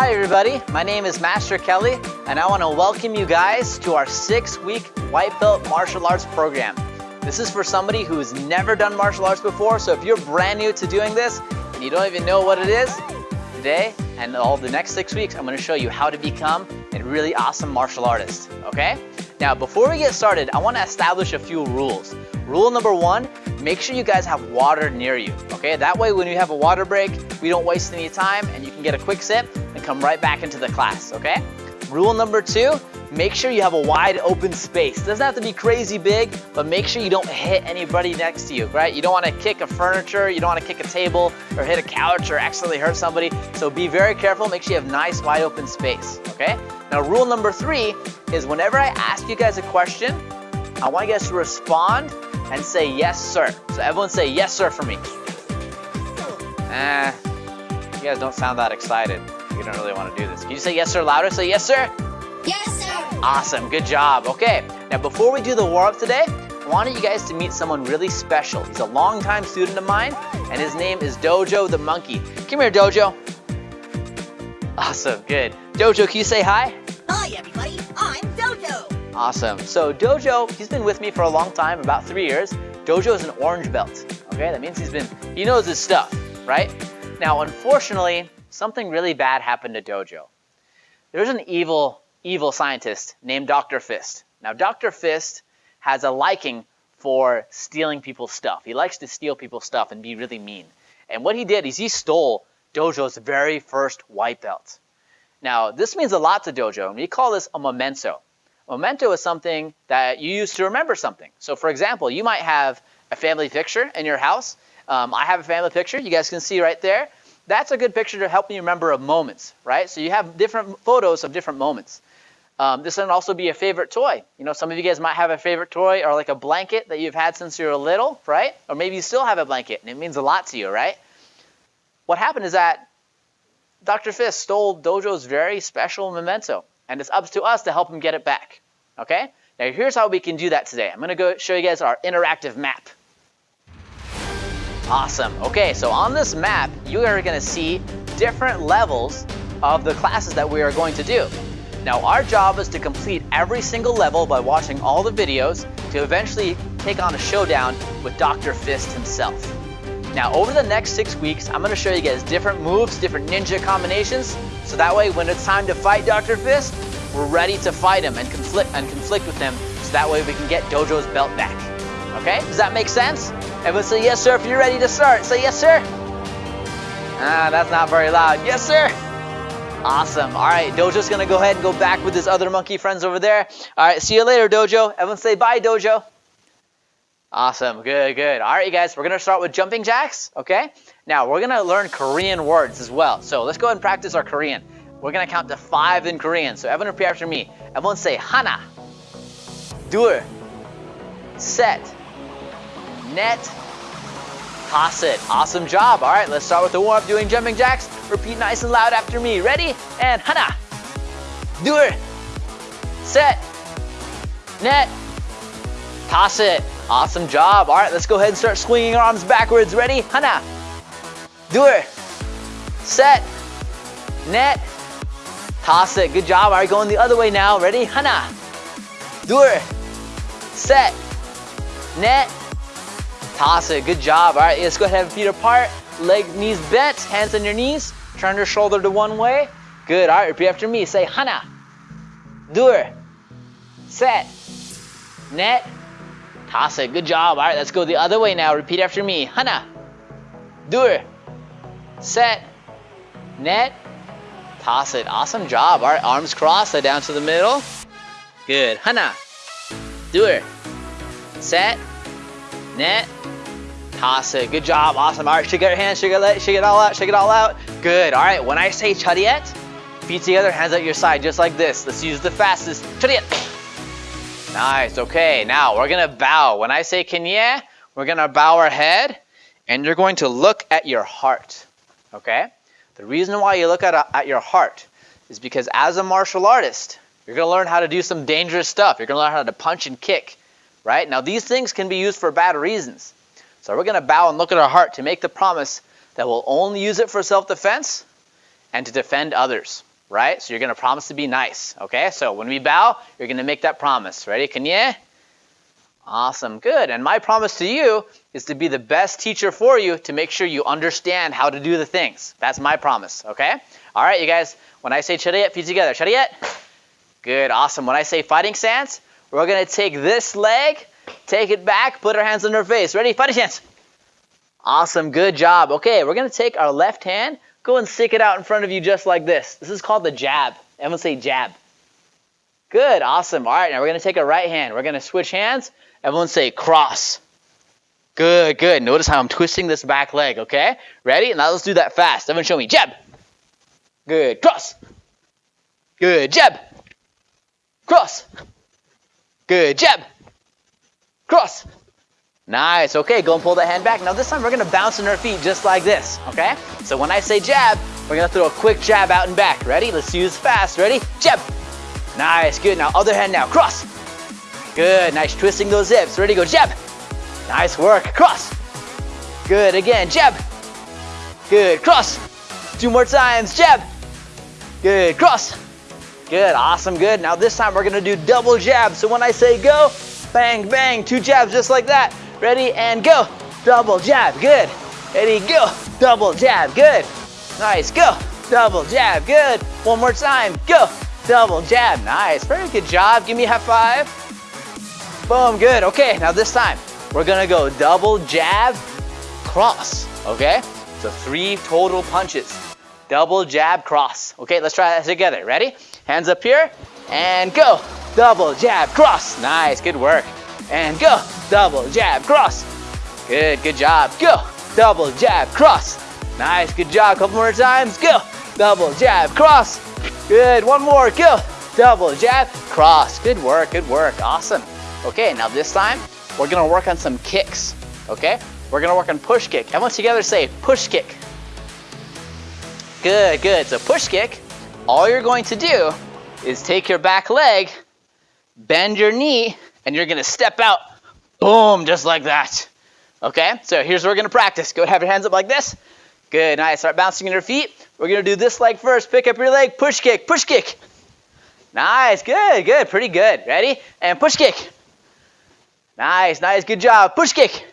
Hi everybody, my name is Master Kelly and I want to welcome you guys to our six-week White Belt Martial Arts program. This is for somebody who's never done martial arts before, so if you're brand new to doing this and you don't even know what it is, today and all the next six weeks I'm going to show you how to become a really awesome martial artist, okay? Now before we get started, I want to establish a few rules. Rule number one, make sure you guys have water near you, okay? That way when you have a water break, we don't waste any time and you can get a quick sip and come right back into the class, okay? Rule number two, make sure you have a wide open space. It doesn't have to be crazy big, but make sure you don't hit anybody next to you, right? You don't want to kick a furniture, you don't want to kick a table or hit a couch or accidentally hurt somebody. So be very careful, make sure you have nice wide open space, okay? Now rule number three is whenever I ask you guys a question, I want you guys to respond and say yes sir. So everyone say yes sir for me. Eh, you guys don't sound that excited. You don't really want to do this. Can you say yes sir louder? Say yes sir. Yes. Awesome, good job. Okay, now before we do the warm-up today, I wanted you guys to meet someone really special. He's a longtime student of mine, and his name is Dojo the Monkey. Come here, Dojo. Awesome, good. Dojo, can you say hi? Hi, everybody. I'm Dojo. Awesome. So Dojo, he's been with me for a long time, about three years. Dojo is an orange belt. Okay, that means he's been, he knows his stuff, right? Now, unfortunately, something really bad happened to Dojo. There's an evil, evil scientist named Dr. Fist. Now, Dr. Fist has a liking for stealing people's stuff. He likes to steal people's stuff and be really mean. And what he did is he stole Dojo's very first white belt. Now, this means a lot to Dojo, and we call this a memento. A memento is something that you use to remember something. So, for example, you might have a family picture in your house. Um, I have a family picture. You guys can see right there. That's a good picture to help you remember of moments, right? So you have different photos of different moments. Um, this can also be a favorite toy. You know, some of you guys might have a favorite toy or like a blanket that you've had since you were little, right? Or maybe you still have a blanket and it means a lot to you, right? What happened is that Dr. Fist stole Dojo's very special memento, and it's up to us to help him get it back. Okay? Now here's how we can do that today. I'm going to go show you guys our interactive map. Awesome. Okay, so on this map, you are going to see different levels of the classes that we are going to do. Now our job is to complete every single level by watching all the videos to eventually take on a showdown with Dr. Fist himself. Now over the next six weeks, I'm going to show you guys different moves, different ninja combinations, so that way when it's time to fight Dr. Fist, we're ready to fight him and conflict and conflict with him, so that way we can get Dojo's belt back. Okay, does that make sense? Everyone say yes sir if you're ready to start. Say yes sir. Ah, that's not very loud. Yes sir. Awesome. All right, Dojo's gonna go ahead and go back with his other monkey friends over there. All right, see you later, Dojo. Everyone say bye, Dojo. Awesome, good, good. All right, you guys, we're gonna start with jumping jacks, okay? Now, we're gonna learn Korean words as well. So let's go ahead and practice our Korean. We're gonna count to five in Korean. So everyone repeat after me. Everyone say hana, dur, set, net, toss. Awesome job. All right, let's start with the warm-up doing jumping jacks. Repeat nice and loud after me. Ready? And hana. Doer. Set. Net. Toss it. Awesome job. All right, let's go ahead and start swinging our arms backwards. Ready? Hana. Doer. Set. Net. Toss it. Good job. All right, going the other way now. Ready? Hana. Doer. Set. Net. Toss it. Good job. All right, let's go ahead and feet apart. Leg, knees bent. Hands on your knees. Turn your shoulder to one way. Good. All right, repeat after me. Say hana, dur, set, net, toss it. Good job. All right, let's go the other way now. Repeat after me. Hana, dur, set, net, toss it. Awesome job. All right, arms crossed, so down to the middle. Good. Hana, dur, set, net, Toss. Good job. Awesome. All right, shake out your hands. Shake it, out, shake it all out. Shake it all out. Good. All right, when I say chariot, feet together, hands at your side, just like this. Let's use the fastest. Chariot. Nice. Okay, now we're going to bow. When I say kenye, we're going to bow our head, and you're going to look at your heart. Okay? The reason why you look at, uh, at your heart is because as a martial artist, you're going to learn how to do some dangerous stuff. You're going to learn how to punch and kick, right? Now, these things can be used for bad reasons. So we're gonna bow and look at our heart to make the promise that we'll only use it for self-defense and to defend others, right? So you're going to promise to be nice, okay? So when we bow, you're going to make that promise. Ready? Can you? Awesome, good. And my promise to you is to be the best teacher for you to make sure you understand how to do the things. That's my promise, okay? All right, you guys, when I say chariyat, feet together. Chariyat? Good, awesome. When I say fighting stance, we're going to take this leg, take it back, put our hands on our face. Ready? Fighting stance. Awesome, good job. Okay, we're to take our left hand, go and stick it out in front of you just like this. This is called the jab. Everyone say jab. Good, awesome. All right, now we're to take our right hand. We're to switch hands. Everyone say cross. Good, good. Notice how I'm twisting this back leg, okay? Ready? Now let's do that fast. Everyone show me. Jab. Good. Cross. Good. Jab. Cross. Good. Jab. Cross. Nice. Okay, go and pull that hand back. Now this time we're to bounce on our feet just like this, okay? So when I say jab, we're to throw a quick jab out and back. Ready? Let's use fast. Ready? Jab. Nice. Good. Now other hand now. Cross. Good. Nice. Twisting those hips. Ready? Go. Jab. Nice work. Cross. Good. Again. Jab. Good. Cross. Two more times. Jab. Good. Cross. Good. Awesome. Good. Now this time we're to do double jab. So when I say go, bang, bang, two jabs just like that. Ready? And go. Double jab. Good. Ready? Go. Double jab. Good. Nice. Go. Double jab. Good. One more time. Go. Double jab. Nice. Very good job. Give me a high five. Boom. Good. Okay. Now this time we're to go double jab, cross. Okay? So three total punches. Double jab, cross. Okay, let's try that together. Ready? Hands up here and go. Double jab, cross. Nice, good work. And go. Double jab, cross. Good, good job. Go. Double jab, cross. Nice, good job. Couple more times. Go. Double jab, cross. Good, one more. Go. Double jab, cross. Good work, good work. Awesome. Okay, now this time we're gonna work on some kicks. Okay? We're gonna work on push kick. Everyone together say push kick. Good, good. So push kick, all you're going to do is take your back leg, bend your knee, and you're gonna step out. Boom, just like that. Okay, so here's what we're gonna practice. Go have your hands up like this. Good, nice. Start bouncing in your feet. We're gonna do this leg first. Pick up your leg, push kick, push kick. Nice, good, good, pretty good. Ready? And push kick. Nice, nice, good job. Push kick.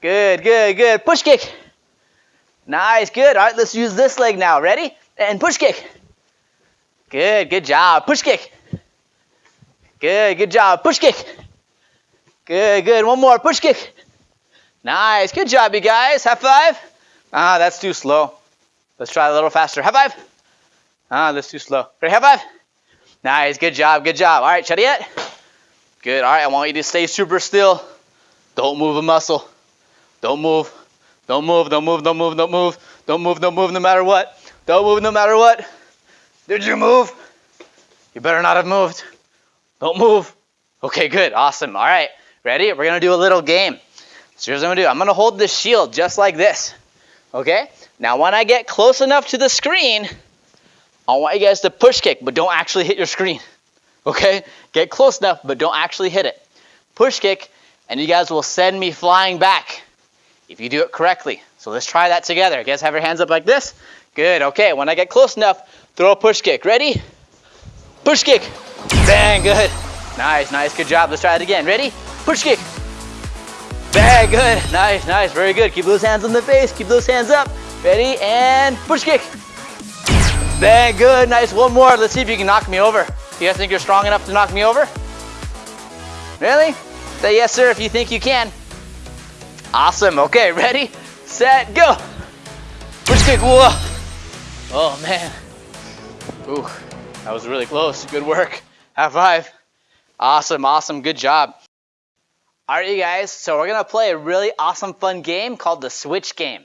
Good, good, good. Push kick. Nice, good. All right, let's use this leg now. Ready? And push kick. Good, good job. Push kick. Good, good job. Push kick. Good, good. One more. Push kick. Nice. Good job, you guys. High five. Ah, that's too slow. Let's try a little faster. High five. Ah, that's too slow. Ready? High five. Nice. Good job. Good job. All right, Chariyat. Good. All right, I want you to stay super still. Don't move a muscle. Don't move. Don't move. Don't move. Don't move. Don't move. Don't move. Don't move no matter what. Don't move no matter what. Did you move? You better not have moved. Don't move. Okay, good. Awesome. All right. Ready? We're going to do a little game. So here's what I'm going to do. I'm going to hold this shield just like this. Okay? Now, when I get close enough to the screen, I want you guys to push kick, but don't actually hit your screen. Okay? Get close enough, but don't actually hit it. Push kick, and you guys will send me flying back if you do it correctly. So let's try that together. You guys have your hands up like this? Good. Okay, when I get close enough, throw a push kick. Ready? Push kick. Bang, good. Nice, nice, good job. Let's try it again. Ready? Push kick. Bang, good. Nice, nice, very good. Keep those hands on the face. Keep those hands up. Ready? And push kick. Bang, good. Nice. One more. Let's see if you can knock me over. You guys think you're strong enough to knock me over? Really? Say yes, sir, if you think you can. Awesome. Okay, ready, set, go. Push kick. Whoa. Oh, man. Ooh, that was really close. Good work. High five. Awesome, awesome. Good job. All right, you guys. So we're going to play a really awesome, fun game called the Switch Game.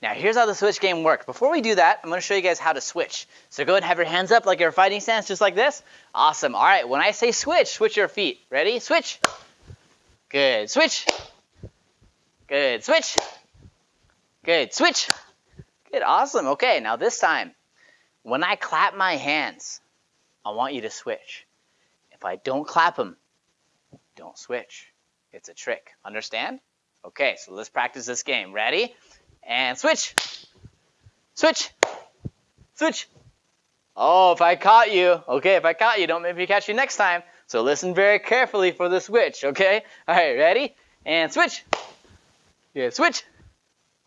Now, here's how the switch game works. Before we do that, I'm going to show you guys how to switch. So go ahead and have your hands up like you're fighting stance, just like this. Awesome. All right, when I say switch, switch your feet. Ready? Switch. Good. Switch. Good. Switch. Good. Switch. Good. Awesome. Okay, now this time, when I clap my hands, I want you to switch. If I don't clap them, don't switch. It's a trick. Understand? Okay, so let's practice this game. Ready? And switch. Switch. Switch. Oh, if I caught you, okay, if I caught you, don't make me catch you next time. So listen very carefully for the switch, okay? All right, ready? And switch. Good, switch.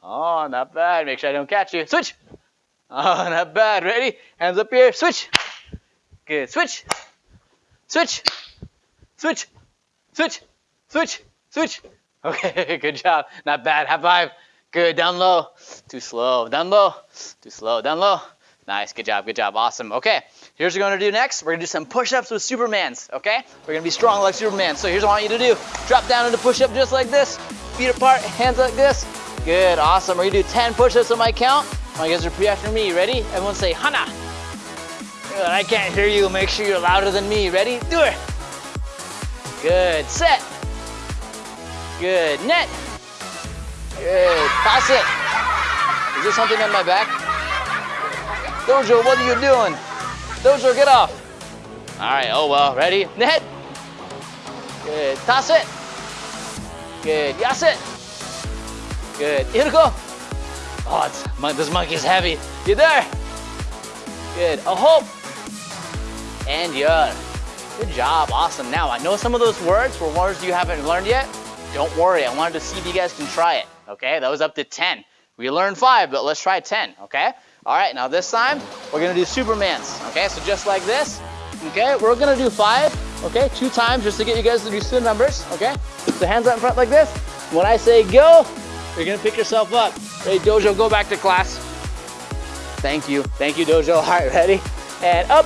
Oh, not bad. Make sure I don't catch you. Switch. Oh, not bad. Ready? Hands up here. Switch. Good. Switch. Switch. Switch. Switch. Switch. Switch. Okay, good job. Not bad. High five. Good. Down low. Too slow. Down low. Too slow. Down low. Nice. Good job. Good job. Awesome. Okay. Here's what we're going to do next. We're going to do some push-ups with Supermans. Okay? We're going to be strong like Superman. So here's what I want you to do. Drop down into push-up just like this. Feet apart. Hands like this. Good. Awesome. We're going to do 10 push-ups on my count. Want you guys to repeat after me. Ready? Everyone say Hana. I can't hear you. Make sure you're louder than me. Ready? Do it. Good. Set. Good. Net. Good. Pass it. Is there something on my back? Dojo, what are you doing? Dojo, get off. All right. Oh, well. Ready? Net. Good. Toss it. Good. Yas it. Good. Here we go. Oh, this monkey's heavy. You there? Good. A hope. And you're. Good job. Awesome. Now, I know some of those words were words you haven't learned yet. Don't worry. I wanted to see if you guys can try it. Okay? That was up to 10. We learned five, but let's try 10. Okay? All right. Now, this time, we're to do Supermans. Okay? So just like this. Okay? We're to do five. Okay? Two times just to get you guys to do the numbers. Okay? So hands out in front like this. When I say go, you're gonna pick yourself up. Ready, Dojo, go back to class. Thank you. Thank you, Dojo. All right, ready? And up.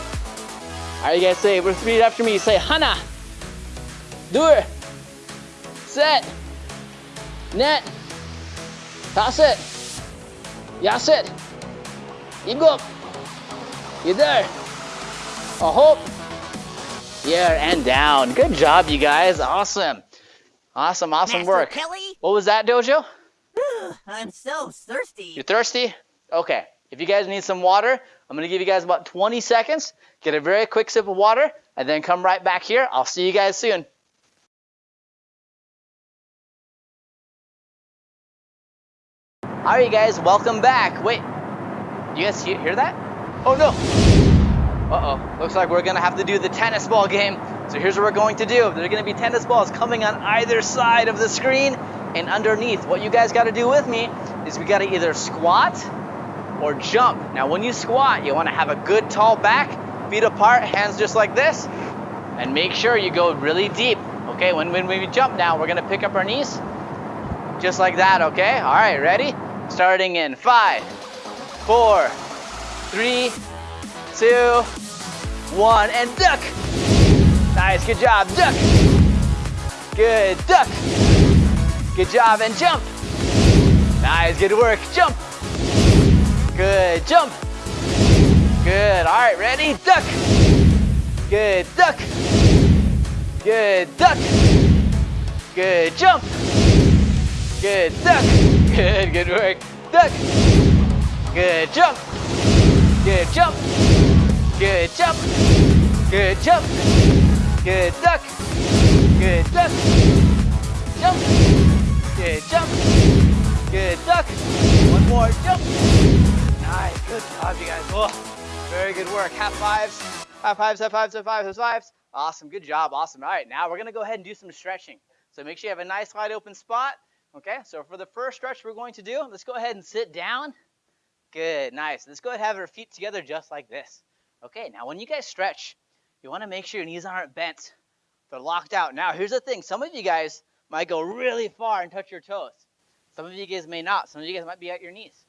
All right, you guys say, repeat after me. Say, Hana. Do it. Set. Net. Toss it. Yas it. Igo. You there. A hope. Yeah, and down. Good job, you guys. Awesome. Awesome, awesome Master work. Kelly? What was that, Dojo? I'm so thirsty. You're thirsty? Okay. If you guys need some water, I'm going to give you guys about 20 seconds. Get a very quick sip of water, and then come right back here. I'll see you guys soon. All right, you guys, welcome back. Wait, you guys hear, that? Oh no. Uh-oh. Looks like we're going to have to do the tennis ball game. So here's what we're going to do. There are going to be tennis balls coming on either side of the screen and underneath. What you guys got to do with me is we got to either squat or jump. Now, when you squat, you want to have a good tall back, feet apart, hands just like this, and make sure you go really deep. Okay, when, when we jump now, we're to pick up our knees just like that, okay? All right, ready? Starting in five, four, three, two, one, and duck. Nice, good job, duck. Good, duck. Good job, and jump. Nice, good work, jump. Good, jump. Good, all right, ready, duck. Good, duck. Good, duck. Good, jump. Good, duck. Good, good work, duck. Good, jump. Good, jump. Good, jump. Good, jump. Good, duck. Good, duck. Jump. Good, jump. Good, duck. One more, jump. Nice, good job, you guys. Oh, very good work. Half fives, half fives, half fives, half fives, half fives. Awesome, good job, awesome. All right, now we're gonna go ahead and do some stretching. So make sure you have a nice wide open spot. Okay, so for the first stretch we're going to do, let's go ahead and sit down. Good, nice. Let's go ahead and have our feet together just like this. Okay, now when you guys stretch, you want to make sure your knees aren't bent. They're locked out. Now, here's the thing. Some of you guys might go really far and touch your toes. Some of you guys may not. Some of you guys might be at your knees.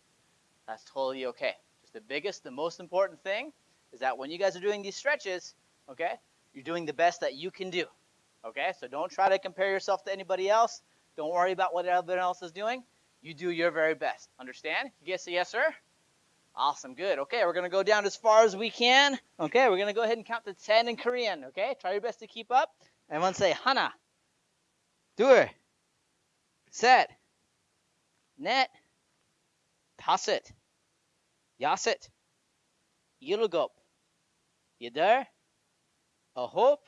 That's totally okay. Just the biggest, the most important thing is that when you guys are doing these stretches, okay, you're doing the best that you can do. Okay, so don't try to compare yourself to anybody else. Don't worry about what everyone else is doing. You do your very best. Understand? You guys say yes, sir? Awesome, good. Okay, we're gonna go down as far as we can. Okay, we're gonna go ahead and count to 10 in Korean. Okay, try your best to keep up. Everyone say hana, dur, set, net, Pass it. Yass it. You there? A hope?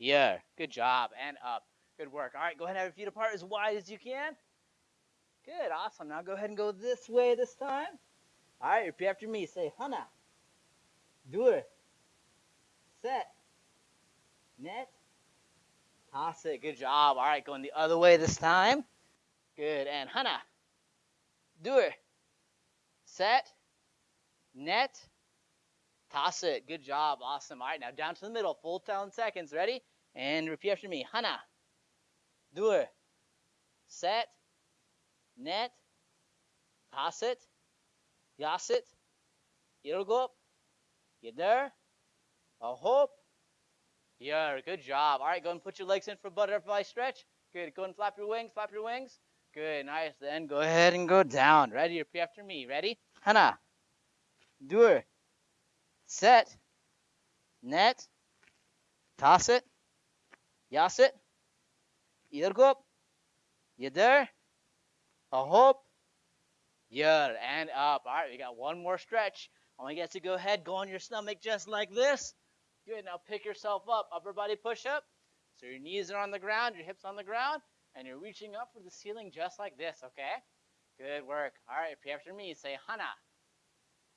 Yeah. Good job. And up. Good work. All right, go ahead and have your feet apart as wide as you can. Good. Awesome. Now go ahead and go this way this time. All right, repeat after me. Say, Hana. Dur. Set. Net. Pass it. Good job. All right, going the other way this time. Good. And Hana. Dur. Set. Net. Toss it. Good job. Awesome. All right, now down to the middle. Full 10 seconds. Ready? And repeat after me. Hana. Dur. Set. Net. Toss it. Yasit. Irgop. Yeder. Ahop. Yeah, good job. All right, go and put your legs in for butterfly stretch. Good. Go and flap your wings. Flap your wings. Good. Nice. Then go ahead and go down. Ready? Repeat after me. Ready? Hana. Dur. Set. Net. Toss it. Yasit. Irgop. Yeder. Ahop. Yer. And up. All right, we got one more stretch. I want you guys to go ahead, go on your stomach just like this. Good. Now pick yourself up. Upper body push up. So your knees are on the ground, your hips on the ground, and you're reaching up for the ceiling just like this, okay? Good work. All right, repeat after me. Say Hana.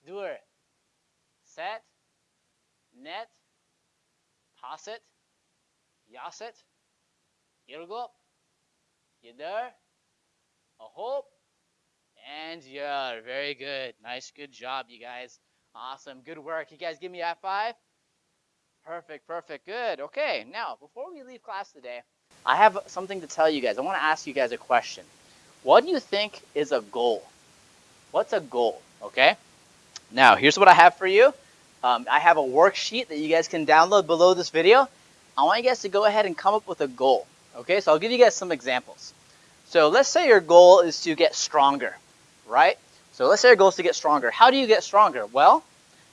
Dur. Set. Net. Toss it. Yasit. Irgop. Yeder. Ahop. And yeah, very good. Nice, good job, you guys. Awesome, good work. You guys give me a five. Perfect, perfect, good. Okay, now before we leave class today, I have something to tell you guys. I want to ask you guys a question. What do you think is a goal? What's a goal? Okay. Now, here's what I have for you. Um, I have a worksheet that you guys can download below this video. I want you guys to go ahead and come up with a goal. Okay, so I'll give you guys some examples. So let's say your goal is to get stronger, right? So let's say your goal is to get stronger. How do you get stronger? Well,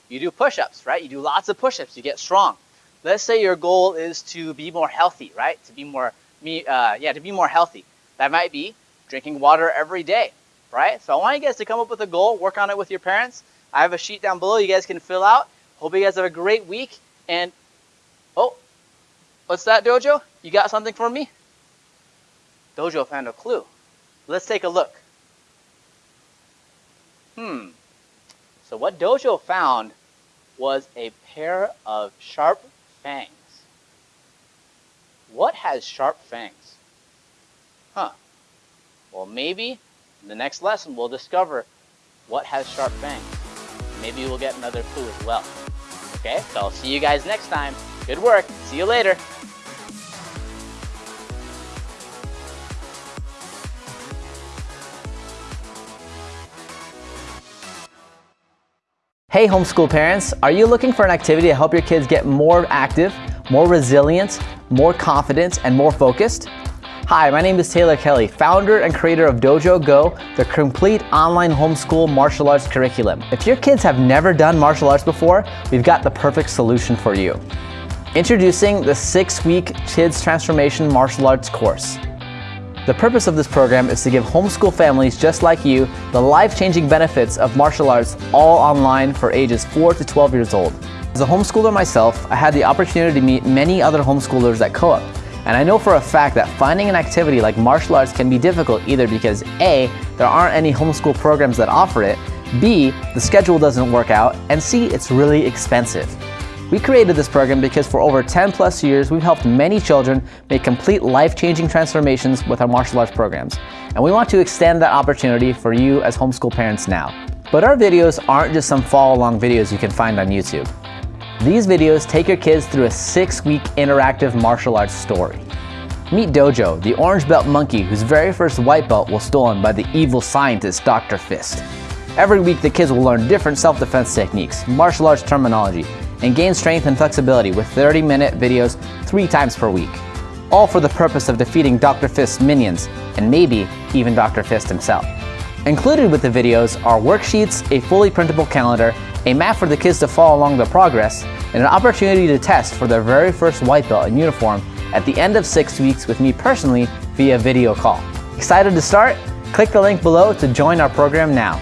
you do push-ups, right? You do lots of push-ups, you get strong. Let's say your goal is to be more healthy, right? To be more, uh, yeah, to be more healthy. That might be drinking water every day, right? So I want you guys to come up with a goal, work on it with your parents. I have a sheet down below you guys can fill out. Hope you guys have a great week. And, oh, what's that, Dojo? You got something for me? Dojo found a clue. Let's take a look. Hmm. So what Dojo found was a pair of sharp fangs. What has sharp fangs? Huh. Well, maybe in the next lesson we'll discover what has sharp fangs. Maybe we'll get another clue as well. Okay, so I'll see you guys next time. Good work. See you later. Hey homeschool parents, are you looking for an activity to help your kids get more active, more resilient, more confident, and more focused? Hi, my name is Taylor Kelly, founder and creator of Dojo Go, the complete online homeschool martial arts curriculum. If your kids have never done martial arts before, we've got the perfect solution for you. Introducing the six-week Kids Transformation Martial Arts course. The purpose of this program is to give homeschool families just like you the life-changing benefits of martial arts all online for ages 4 to 12 years old. As a homeschooler myself, I had the opportunity to meet many other homeschoolers at co-op. And I know for a fact that finding an activity like martial arts can be difficult either because A, there aren't any homeschool programs that offer it, B, the schedule doesn't work out, and C, it's really expensive. We created this program because for over 10 plus years, we've helped many children make complete life-changing transformations with our martial arts programs. And we want to extend that opportunity for you as homeschool parents now. But our videos aren't just some follow-along videos you can find on YouTube. These videos take your kids through a six-week interactive martial arts story. Meet Dojo, the orange belt monkey whose very first white belt was stolen by the evil scientist Dr. Fist. Every week the kids will learn different self-defense techniques, martial arts terminology, and gain strength and flexibility with 30-minute videos three times per week. All for the purpose of defeating Dr. Fist's minions, and maybe even Dr. Fist himself. Included with the videos are worksheets, a fully printable calendar, a map for the kids to follow along their progress, and an opportunity to test for their very first white belt in uniform at the end of six weeks with me personally via video call. Excited to start? Click the link below to join our program now.